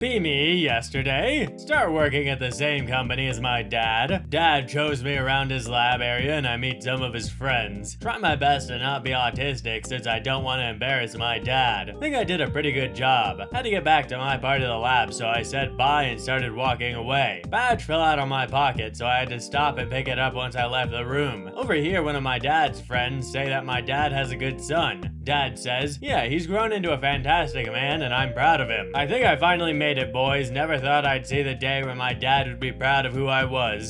Be me yesterday. Start working at the same company as my dad. Dad shows me around his lab area and I meet some of his friends. Try my best to not be autistic since I don't want to embarrass my dad. Think I did a pretty good job. Had to get back to my part of the lab so I said bye and started walking away. Badge fell out of my pocket so I had to stop and pick it up once I left the room. Over here one of my dad's friends say that my dad has a good son. Dad says, yeah, he's grown into a fantastic man and I'm proud of him. I think I finally made it, boys. Never thought I'd see the day when my dad would be proud of who I was.